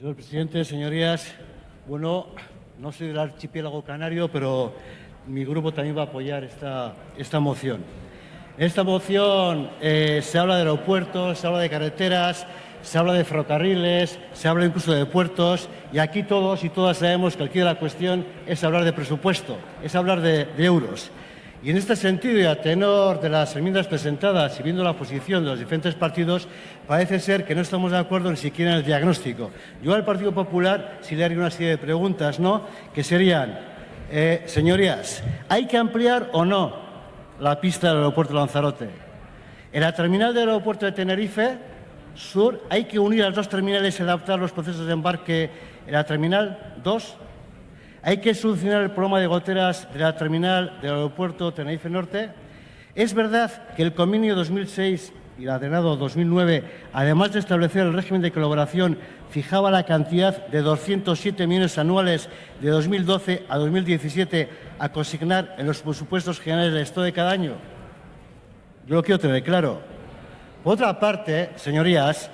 Señor presidente, señorías, bueno, no soy del archipiélago canario, pero mi grupo también va a apoyar esta, esta moción. En esta moción eh, se habla de aeropuertos, se habla de carreteras, se habla de ferrocarriles, se habla incluso de puertos y aquí todos y todas sabemos que aquí la cuestión es hablar de presupuesto, es hablar de, de euros. Y en este sentido, y a tenor de las enmiendas presentadas y viendo la posición de los diferentes partidos, parece ser que no estamos de acuerdo ni siquiera en el diagnóstico. Yo al Partido Popular sí le haría una serie de preguntas, ¿no?, que serían, eh, señorías, ¿hay que ampliar o no la pista del aeropuerto de Lanzarote? En la terminal del aeropuerto de Tenerife Sur, ¿hay que unir las dos terminales y adaptar los procesos de embarque en la terminal 2? ¿Hay que solucionar el problema de goteras de la terminal del aeropuerto Tenerife Norte? ¿Es verdad que el convenio 2006 y el ordenado 2009, además de establecer el régimen de colaboración, fijaba la cantidad de 207 millones anuales de 2012 a 2017 a consignar en los presupuestos generales del Estado de cada año? Yo lo quiero tener claro. Por otra parte, señorías,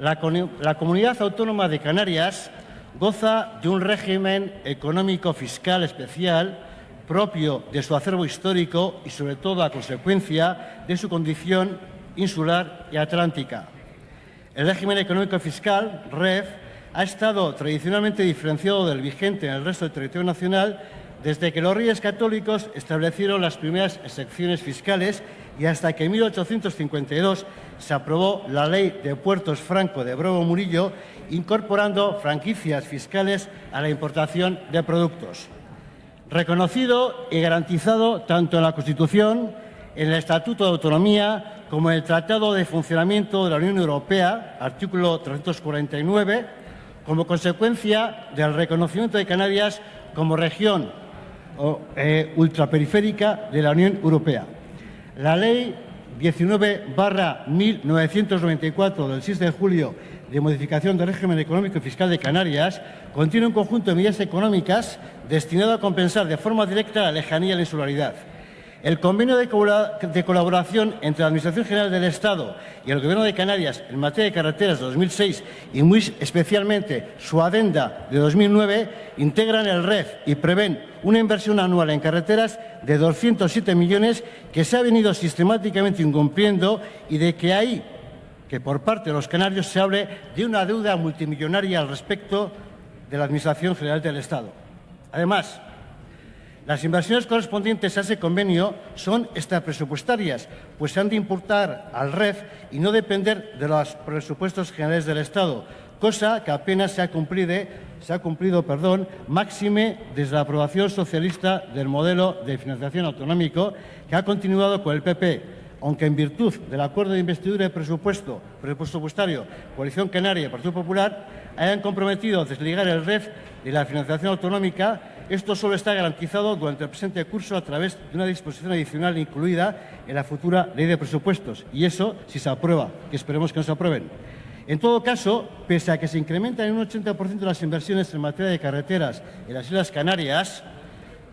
la, la Comunidad Autónoma de Canarias goza de un régimen económico fiscal especial propio de su acervo histórico y sobre todo a consecuencia de su condición insular y atlántica. El régimen económico fiscal, REF, ha estado tradicionalmente diferenciado del vigente en el resto del territorio nacional desde que los reyes católicos establecieron las primeras excepciones fiscales y hasta que en 1852 se aprobó la Ley de Puertos Franco de Brobo Murillo, incorporando franquicias fiscales a la importación de productos. Reconocido y garantizado tanto en la Constitución, en el Estatuto de Autonomía, como en el Tratado de Funcionamiento de la Unión Europea, artículo 349, como consecuencia del reconocimiento de Canarias como región eh, ultraperiférica de la Unión Europea. La Ley 19-1994 del 6 de julio de modificación del régimen económico y fiscal de Canarias contiene un conjunto de medidas económicas destinado a compensar de forma directa la lejanía y la insularidad. El convenio de colaboración entre la Administración General del Estado y el Gobierno de Canarias en materia de carreteras de 2006 y muy especialmente su adenda de 2009 integran el REF y prevén una inversión anual en carreteras de 207 millones que se ha venido sistemáticamente incumpliendo y de que hay que por parte de los canarios se hable de una deuda multimillonaria al respecto de la Administración General del Estado. Además, las inversiones correspondientes a ese convenio son extrapresupuestarias, pues se han de importar al REF y no depender de los presupuestos generales del Estado, cosa que apenas se ha cumplido, se ha cumplido perdón, máxime desde la aprobación socialista del modelo de financiación autonómico que ha continuado con el PP, aunque en virtud del acuerdo de investidura de presupuesto presupuestario Coalición Canaria y Partido Popular hayan comprometido desligar el REF de la financiación autonómica esto solo está garantizado durante el presente curso a través de una disposición adicional incluida en la futura ley de presupuestos. Y eso si se aprueba, que esperemos que no se aprueben. En todo caso, pese a que se incrementan en un 80% las inversiones en materia de carreteras en las Islas Canarias,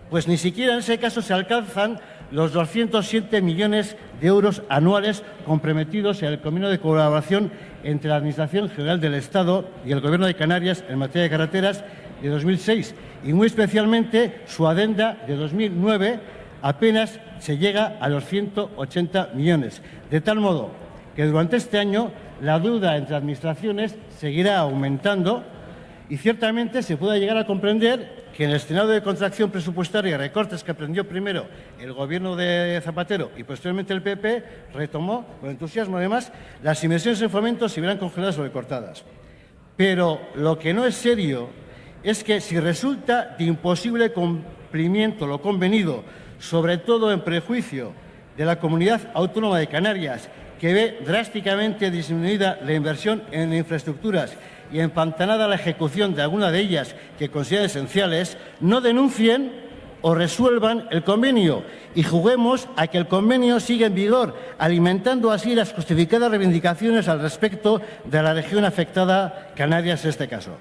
pues ni siquiera en ese caso se alcanzan los 207 millones de euros anuales comprometidos en el convenio de colaboración entre la Administración General del Estado y el Gobierno de Canarias en materia de carreteras de 2006 y muy especialmente su adenda de 2009 apenas se llega a los 180 millones. De tal modo que durante este año la deuda entre administraciones seguirá aumentando y ciertamente se puede llegar a comprender que en el escenario de contracción presupuestaria recortes que aprendió primero el gobierno de Zapatero y posteriormente el PP, retomó con entusiasmo además, las inversiones en fomento se verán congeladas o recortadas. Pero lo que no es serio es que si resulta de imposible cumplimiento lo convenido, sobre todo en prejuicio de la Comunidad Autónoma de Canarias, que ve drásticamente disminuida la inversión en infraestructuras y empantanada la ejecución de alguna de ellas que consideran esenciales, no denuncien o resuelvan el convenio y juguemos a que el convenio siga en vigor, alimentando así las justificadas reivindicaciones al respecto de la región afectada, Canarias en este caso.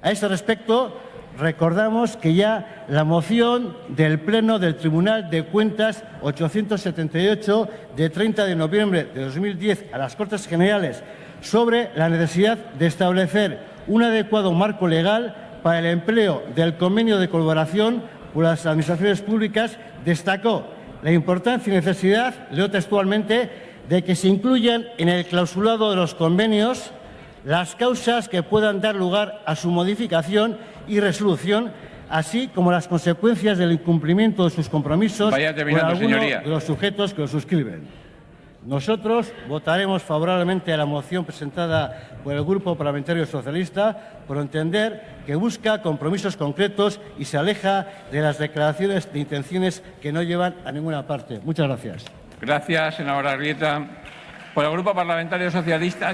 A este respecto, recordamos que ya la moción del Pleno del Tribunal de Cuentas 878 de 30 de noviembre de 2010 a las Cortes Generales sobre la necesidad de establecer un adecuado marco legal para el empleo del convenio de colaboración por las administraciones públicas, destacó la importancia y necesidad, leo textualmente, de que se incluyan en el clausulado de los convenios las causas que puedan dar lugar a su modificación y resolución, así como las consecuencias del incumplimiento de sus compromisos Vaya por alguno señoría. de los sujetos que lo suscriben. Nosotros votaremos favorablemente a la moción presentada por el Grupo Parlamentario Socialista por entender que busca compromisos concretos y se aleja de las declaraciones de intenciones que no llevan a ninguna parte. Muchas gracias. Gracias, senadora Arrieta. Por el Grupo Parlamentario Socialista.